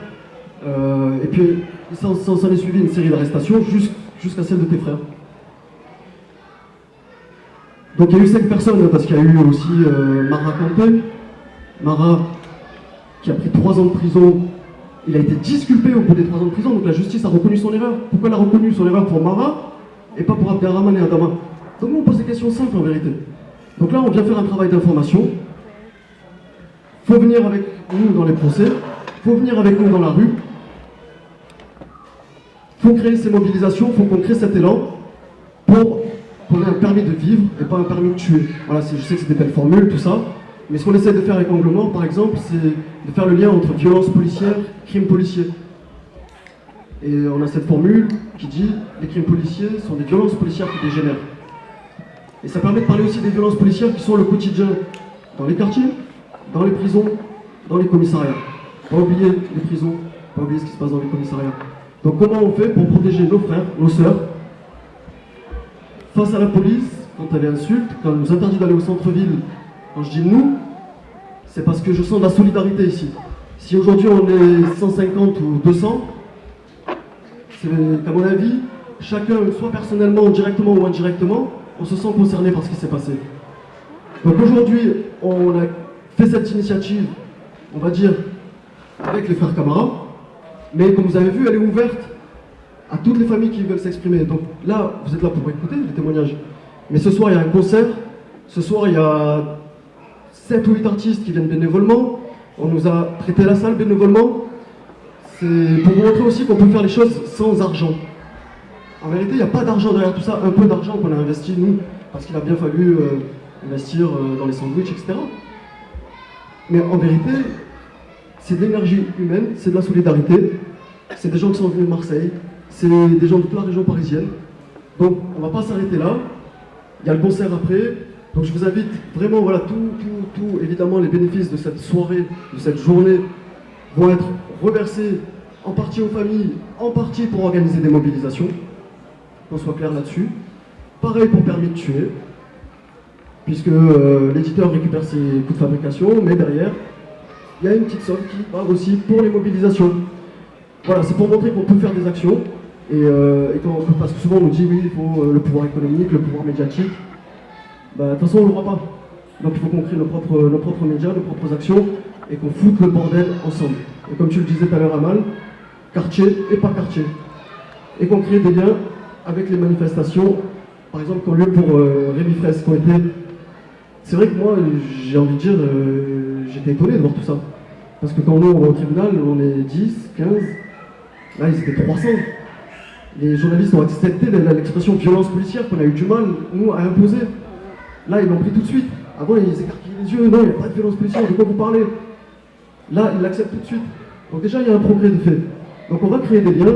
Speaker 3: euh, et puis s'en est suivi une série d'arrestations jusqu'à celle de tes frères. Donc il y a eu cinq personnes, parce qu'il y a eu aussi euh, Mara Kanté. Mara, qui a pris trois ans de prison, il a été disculpé au bout des trois ans de prison, donc la justice a reconnu son erreur. Pourquoi elle a reconnu son erreur pour Mara et pas pour Abderrahman et Adama? Donc nous on pose des questions simples en vérité. Donc là, on vient faire un travail d'information. Il faut venir avec nous dans les procès, il faut venir avec nous dans la rue. Il faut créer ces mobilisations, il faut qu'on crée cet élan pour qu'on ait un permis de vivre et pas un permis de tuer. Voilà, je sais que c'est des belles formules, tout ça. Mais ce qu'on essaie de faire avec Anglement, par exemple, c'est de faire le lien entre violence policière, crime policier. Et on a cette formule qui dit les crimes policiers sont des violences policières qui dégénèrent. Et ça permet de parler aussi des violences policières qui sont le quotidien dans les quartiers, dans les prisons, dans les commissariats. Pas oublier les prisons, pas oublier ce qui se passe dans les commissariats. Donc comment on fait pour protéger nos frères, nos sœurs, face à la police, quand elle insulte, quand elle nous interdit d'aller au centre-ville, quand je dis nous, c'est parce que je sens la solidarité ici. Si aujourd'hui on est 150 ou 200, c'est qu'à mon avis, chacun, soit personnellement, directement ou indirectement, on se sent concerné par ce qui s'est passé. Donc aujourd'hui, on a fait cette initiative, on va dire, avec les frères Camara, mais comme vous avez vu, elle est ouverte à toutes les familles qui veulent s'exprimer. Donc là, vous êtes là pour écouter les témoignages. Mais ce soir, il y a un concert. Ce soir, il y a 7 ou 8 artistes qui viennent bénévolement. On nous a prêté la salle bénévolement. C'est pour montrer aussi qu'on peut faire les choses sans argent. En vérité, il n'y a pas d'argent derrière tout ça, un peu d'argent qu'on a investi nous, parce qu'il a bien fallu euh, investir euh, dans les sandwichs, etc. Mais en vérité, c'est de l'énergie humaine, c'est de la solidarité, c'est des gens qui sont venus de Marseille, c'est des gens de toute la région parisienne. Donc on ne va pas s'arrêter là, il y a le concert après, donc je vous invite vraiment, voilà, tout, tout, tout, évidemment les bénéfices de cette soirée, de cette journée vont être reversés en partie aux familles, en partie pour organiser des mobilisations qu'on soit clair là-dessus. Pareil pour permis de tuer. puisque euh, l'éditeur récupère ses coûts de fabrication, mais derrière, il y a une petite somme qui part aussi pour les mobilisations. Voilà, c'est pour montrer qu'on peut faire des actions, et, euh, parce que souvent on dit oui, il faut euh, le pouvoir économique, le pouvoir médiatique. Bah, de toute façon, on ne l'aura pas. Donc il faut qu'on crée nos propres, nos propres médias, nos propres actions, et qu'on foute le bordel ensemble. Et comme tu le disais tout à l'heure, Amal, quartier et pas quartier. Et qu'on crée des liens avec les manifestations, par exemple, qu'ont lieu pour euh, Rémi Fraisse, qui ont été... C'est vrai que moi, j'ai envie de dire, euh, j'étais étonné de voir tout ça. Parce que quand nous, on va au tribunal, on est 10, 15, là, ils étaient 300. Les journalistes ont accepté l'expression violence policière qu'on a eu du mal, nous, à imposer. Là, ils l'ont pris tout de suite. Avant, ils écarquillaient les yeux. Non, il n'y a pas de violence policière, de quoi vous parlez? Là, ils l'acceptent tout de suite. Donc déjà, il y a un progrès de fait. Donc on va créer des liens.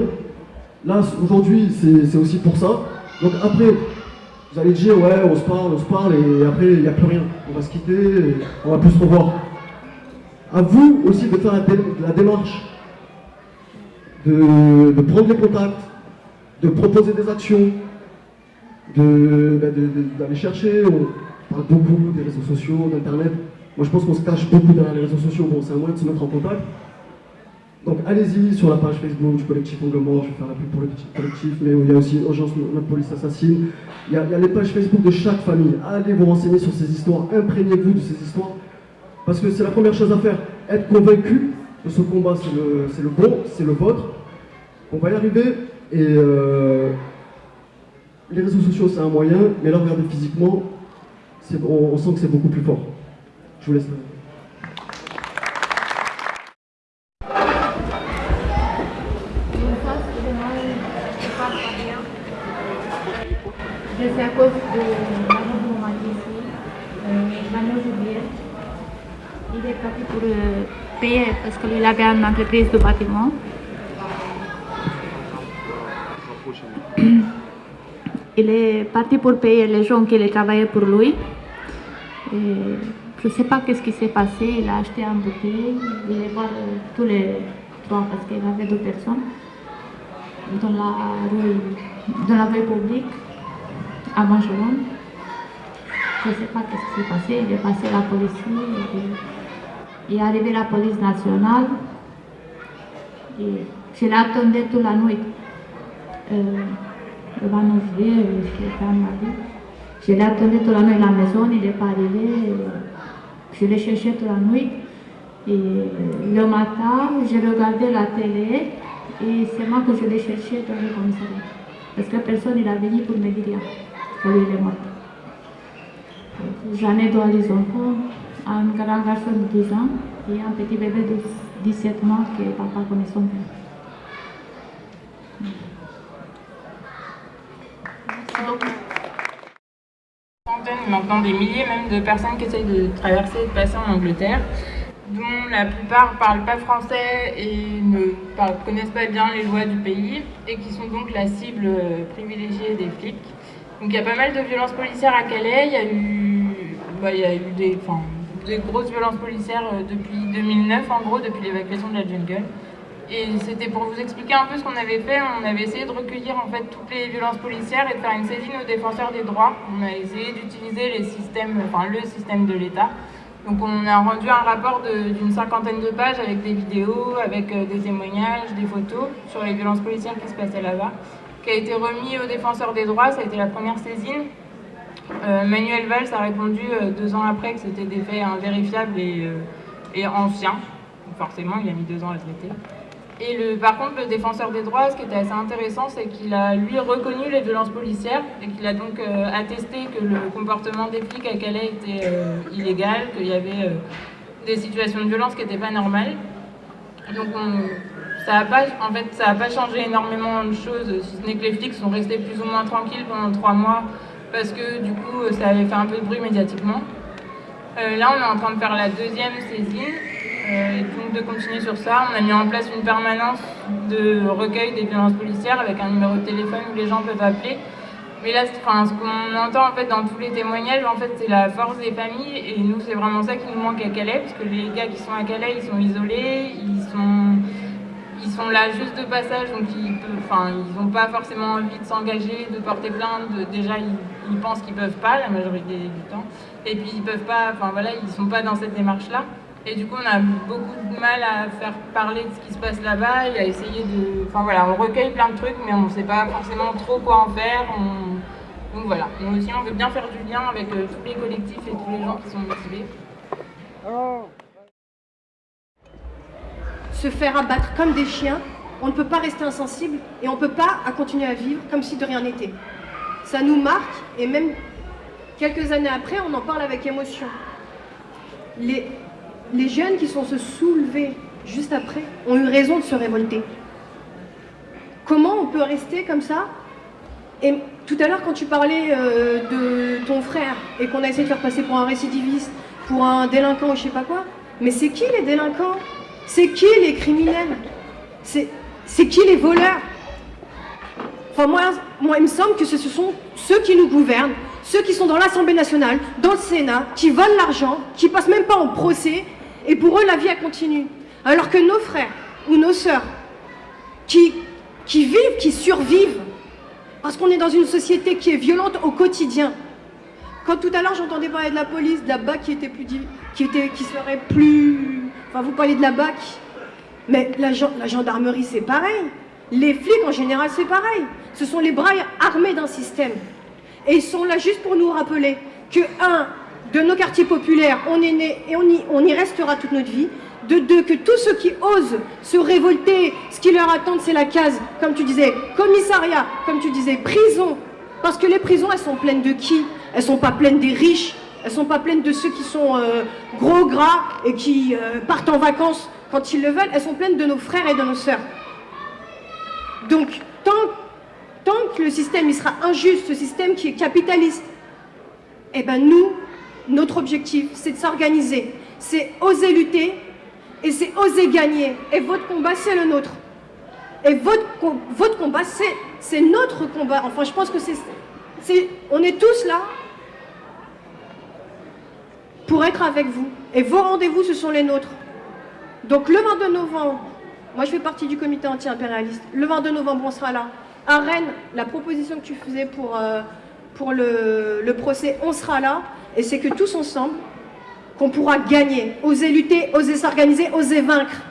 Speaker 3: Là, aujourd'hui, c'est aussi pour ça. Donc après, vous allez dire, ouais, on se parle, on se parle, et après, il n'y a plus rien. On va se quitter, on va plus se revoir. À vous aussi de faire la, démarche, de, prendre les contacts, de proposer des actions, d'aller de, chercher, on parle beaucoup des réseaux sociaux, d'Internet. Moi, je pense qu'on se cache beaucoup derrière les réseaux sociaux. Bon, c'est un moyen de se mettre en contact. Donc allez-y sur la page Facebook du collectif Anglement, je vais faire la pub pour le collectif, mais il y a aussi Urgence Notre Police Assassine. Il y, a, les pages Facebook de chaque famille. Allez vous renseigner sur ces histoires, imprégnez-vous de ces histoires, parce que c'est la première chose à faire. Être convaincu que ce combat, c'est le, bon, c'est le vôtre. On va y arriver, et euh, les réseaux sociaux, c'est un moyen, mais là, regardez physiquement, on, on sent que c'est beaucoup plus fort. Je vous laisse.
Speaker 9: C'est à cause de Manon Boumadi ici, euh, Manon. Il est parti pour payer parce qu'il avait une entreprise de bâtiment. Il est parti pour payer les gens qui travaillaient pour lui. Je ne sais pas qu'est-ce qui s'est passé. Il a acheté un bouteille. Il est voir euh, tous les trois parce qu'il avait deux personnes dans la dans la rue publique à Mangelon. Je ne sais pas ce qui s'est passé. Il est passé la police, il est arrivé la police nationale. Et je l'attendais toute la nuit. Euh, devant nos yeux, je l'ai attendu toute la nuit à la maison, il n'est pas arrivé. Je l'ai cherché toute la nuit. Et le matin, j'ai regardé la télé et c'est moi que je l'ai cherché dans le commissariat. Parce que personne n'est venu pour me dire. J'en ai deux les enfants, un grand garçon de 10 ans et un petit bébé de 17 mois que papa connaît son père.
Speaker 10: maintenant des milliers même de personnes qui essayent de traverser et de passer en Angleterre, dont la plupart ne parlent pas français et ne connaissent pas bien les lois du pays, et qui sont donc la cible privilégiée des flics. Donc il y a pas mal de violences policières à Calais, il y a eu, bah, il y a eu des, des grosses violences policières euh, depuis 2009 en gros, depuis l'évacuation de la jungle. Et c'était pour vous expliquer un peu ce qu'on avait fait, on avait essayé de recueillir en fait toutes les violences policières et de faire une saisine aux défenseurs des droits. On a essayé d'utiliser les systèmes, enfin le système de l'État. Donc on a rendu un rapport d'une cinquantaine de pages avec des vidéos, avec euh, des témoignages, des photos sur les violences policières qui se passaient là-bas qui a été remis aux défenseurs des droits, ça a été la première saisine. Euh, Manuel Valls a répondu euh, deux ans après que c'était des faits invérifiables et, euh, et anciens. forcément, il a mis deux ans à traiter. Et le, par contre, le défenseur des droits, ce qui était assez intéressant, c'est qu'il a, lui, reconnu les violences policières et qu'il a donc attesté que le comportement des flics à Calais était illégal, qu'il y avait des situations de violence qui n'étaient pas normales. Donc on, ça n'a pas, en fait, ça pas changé énormément de choses, si ce n'est que les flics sont restés plus ou moins tranquilles pendant trois mois parce que du coup ça avait fait un peu de bruit médiatiquement. Euh, là on est en train de faire la deuxième saisine euh, et donc de continuer sur ça. On a mis en place une permanence de recueil des violences policières avec un numéro de téléphone où les gens peuvent appeler. Mais là, enfin, ce qu'on entend en fait dans tous les témoignages, en fait, c'est la force des familles et nous, c'est vraiment ça qui nous manque à Calais, parce que les gars qui sont à Calais, ils sont isolés, ils sont ils sont là juste de passage, donc ils n'ont pas forcément envie de s'engager, de porter plainte. déjà, ils, pensent qu'ils peuvent pas la majorité du temps, et puis ils peuvent pas. Enfin voilà, ils sont pas dans cette démarche-là. Et du coup, on a beaucoup de mal à faire parler de ce qui se passe là-bas et à essayer de. Enfin voilà, on recueille plein de trucs, mais on ne sait pas forcément trop quoi en faire. Donc voilà, aussi, on veut bien faire du lien avec euh, tous les collectifs et tous les gens qui sont motivés.
Speaker 11: Se faire abattre comme des chiens, on ne peut pas rester insensible et on ne peut pas continuer à vivre comme si de rien n'était. Ça nous marque et même quelques années après, on en parle avec émotion. Les, jeunes qui sont se soulevés juste après ont eu raison de se révolter. Comment on peut rester comme ça? Et tout à l'heure, quand tu parlais euh, de ton frère et qu'on a essayé de faire passer pour un récidiviste, pour un délinquant ou je sais pas quoi, mais c'est qui les délinquants? C'est qui les criminels C'est qui les voleurs moi, moi, il me semble que ce sont ceux qui nous gouvernent, ceux qui sont dans l'Assemblée nationale, dans le Sénat, qui volent l'argent, qui passent même pas en procès et pour eux, la vie, elle continue. Alors que nos frères ou nos sœurs qui, vivent, qui survivent, parce qu'on est dans une société qui est violente au quotidien. Quand tout à l'heure, j'entendais parler de la police, BAC qui était plus... qui, était, qui serait plus... Vous parlez de la BAC, mais la, gendarmerie, c'est pareil. Les flics, en général, c'est pareil. Ce sont les bras armés d'un système. Et ils sont là juste pour nous rappeler que, un, de nos quartiers populaires, on est né et on y, restera toute notre vie. De deux, que tous ceux qui osent se révolter, ce qui leur attend, c'est la case, comme tu disais, commissariat, comme tu disais, prison. Parce que les prisons, elles sont pleines de qui? Elles sont pas pleines des riches, elles sont pas pleines de ceux qui sont euh, gros, gras et qui euh, partent en vacances quand ils le veulent. Elles sont pleines de nos frères et de nos sœurs. Donc, tant, tant que le système il sera injuste, ce système qui est capitaliste, eh ben nous, notre objectif, c'est de s'organiser, c'est oser lutter et c'est oser gagner. Et votre combat, c'est le nôtre. Et votre, votre combat, c'est notre combat. Enfin, je pense que c'est... On est tous là pour être avec vous. Et vos rendez-vous, ce sont les nôtres. Donc le 22 novembre, moi je fais partie du comité anti-impérialiste, le 22 novembre, on sera là. À Rennes, la proposition que tu faisais pour, euh, pour le, le procès, on sera là. Et c'est que tous ensemble, qu'on pourra gagner, oser lutter, oser s'organiser, oser vaincre.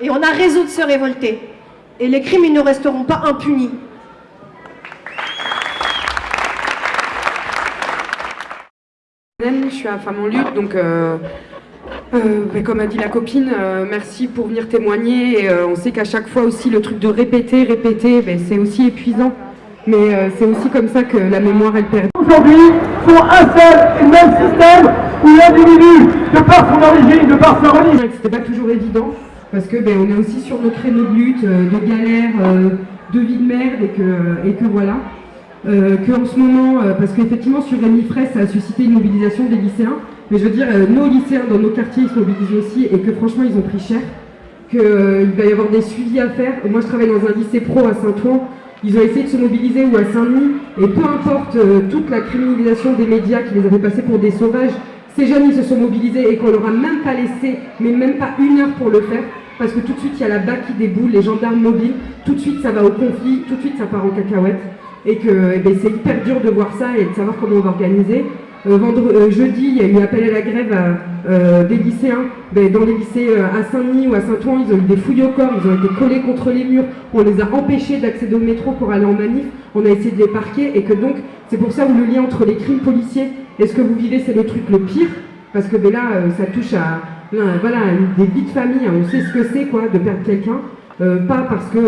Speaker 11: Et on a raison de se révolter. Et les crimes, ils ne resteront pas impunis.
Speaker 12: Je suis à Femme en lutte, donc euh, euh, comme a dit la copine, euh, merci pour venir témoigner. Et, on sait qu'à chaque fois aussi, le truc de répéter, répéter, ben, c'est aussi épuisant mais c'est aussi comme ça que la mémoire elle perd.
Speaker 13: Aujourd'hui, sont un seul et même système où l'individu, de par son origine, de par sa religion...
Speaker 12: C'était pas toujours évident, parce que ben, on est aussi sur nos créneaux de lutte, de galère, de vie de merde, et que, et que voilà. Que en ce moment, parce qu'effectivement sur Rémi Fraisse, ça a suscité une mobilisation des lycéens, mais je veux dire, nos lycéens dans nos quartiers, ils se mobilisent aussi, et que franchement, ils ont pris cher, qu'il va y avoir des suivis à faire. Moi, je travaille dans un lycée pro à Saint-Ouen, ils ont essayé de se mobiliser ou à Saint-Denis, et peu importe euh, toute la criminalisation des médias qui les avaient passés pour des sauvages, ces jeunes ils se sont mobilisés et qu'on leur a même pas laissé, mais même pas une heure pour le faire, parce que tout de suite il y a la BAC qui déboule, les gendarmes mobiles, tout de suite ça va au conflit, tout de suite ça part en cacahuète, et que eh ben, c'est hyper dur de voir ça et de savoir comment on va organiser. Euh, euh, jeudi, il y a eu appel à la grève euh, des lycéens. Ben, dans les lycées à Saint-Denis ou à Saint-Ouen, ils ont eu des fouilles au corps, ils ont été collés contre les murs, on les a empêchés d'accéder au métro pour aller en manif, on a essayé de les parquer, et que donc, c'est pour ça où le lien entre les crimes policiers et ce que vous vivez, c'est le truc le pire, parce que ben là, ça touche à voilà, des vies de famille, hein. on sait ce que c'est quoi de perdre quelqu'un, pas parce que,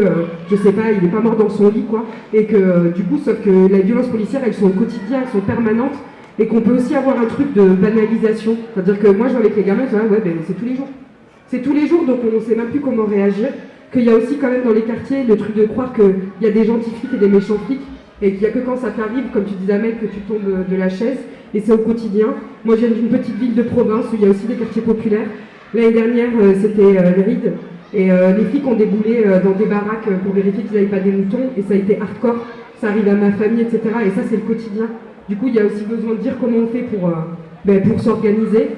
Speaker 12: je sais pas, il n'est pas mort dans son lit, quoi, et que du coup, sauf que les violences policières, elles sont au quotidien, elles sont permanentes, et qu'on peut aussi avoir un truc de banalisation. C'est-à-dire que moi, je vois avec les gamins, ah ouais, ben, c'est tous les jours. C'est tous les jours, donc on ne sait même plus comment réagir. Qu'il y a aussi quand même dans les quartiers le truc de croire qu'il y a des gentils flics et des méchants flics, et qu'il n'y a que quand ça t'arrive, comme tu disais Amel, que tu tombes de la chaise, et c'est au quotidien. Moi, je viens d'une petite ville de province où il y a aussi des quartiers populaires. L'année dernière, euh, c'était euh, rides, et euh, les flics ont déboulé dans des baraques pour vérifier qu'ils n'avaient pas des moutons, et ça a été hardcore. Ça arrive à ma famille, etc. Et ça, c'est le quotidien. Du coup, il y a aussi besoin de dire comment on fait pour, euh, ben, pour s'organiser.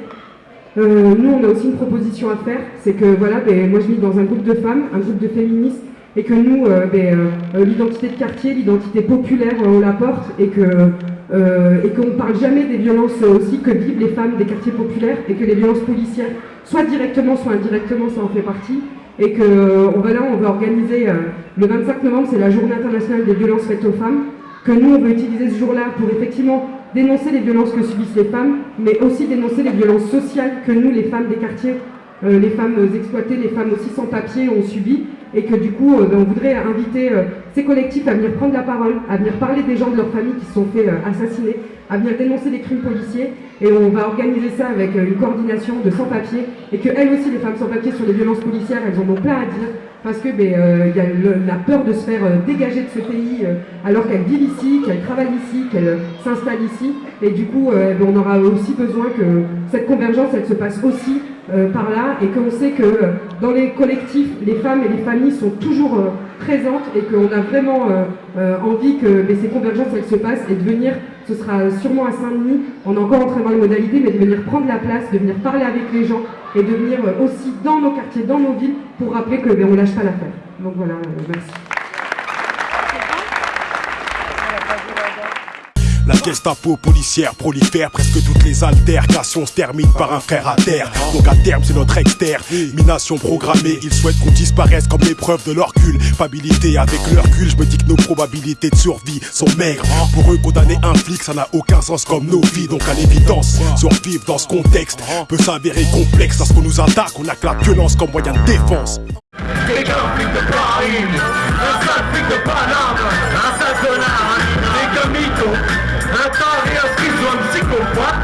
Speaker 12: nous, on a aussi une proposition à faire, c'est que voilà, ben, moi je vis dans un groupe de femmes, un groupe de féministes, et que nous, ben, l'identité de quartier, l'identité populaire, on la porte, et que et qu'on ne parle jamais des violences aussi que vivent les femmes des quartiers populaires, et que les violences policières, soit directement, soit indirectement, ça en fait partie, et que on va là, on va organiser le 25 novembre, c'est la journée internationale des violences faites aux femmes, que nous, on veut utiliser ce jour-là pour effectivement dénoncer les violences que subissent les femmes, mais aussi dénoncer les violences sociales que nous, les femmes des quartiers, euh, les femmes exploitées, les femmes aussi sans papier ont subi, et que du coup, euh, on voudrait inviter euh, ces collectifs à venir prendre la parole, à venir parler des gens de leur famille qui se sont fait assassiner, à venir dénoncer les crimes policiers, et on va organiser ça avec une coordination de sans-papiers, et que elles aussi, les femmes sans-papiers, sur les violences policières, elles en ont plein à dire, parce que ben, euh, y a la peur de se faire euh, dégager de ce pays euh, alors qu'elles vivent ici, qu'elles travaillent ici, qu'elles s'installent ici. Et du coup, ben, on aura aussi besoin que cette convergence, elle se passe aussi par là et qu'on sait que dans les collectifs, les femmes et les familles sont toujours présentes et qu'on a vraiment envie que ces convergences, elles se passent et de venir ce sera sûrement à Saint-Denis, on est encore en train de voir les modalités, mais de venir prendre la place, de venir parler avec les gens et de venir aussi dans nos quartiers, dans nos villes, pour rappeler que ben, on lâche pas l'affaire. Donc voilà, euh, merci.
Speaker 2: La Gestapo policière prolifère, presque toutes les altercations se terminent par un frère à terre. Donc à terme, c'est notre externe, mination programmée. Ils souhaitent qu'on disparaisse comme l'épreuve de leur culpabilité. Avec leur cul, je me dis que nos probabilités de survie sont maigres. Pour eux, condamner un flic, ça n'a aucun sens comme nos vies. Donc à l'évidence, survivre dans ce contexte peut s'avérer complexe. À ce qu'on nous attaque, on a que la violence comme moyen de défense.
Speaker 14: Des convicts de Paris, un trafic de Paname, un sac de larmes, des. Nathalie a pris un psychopathe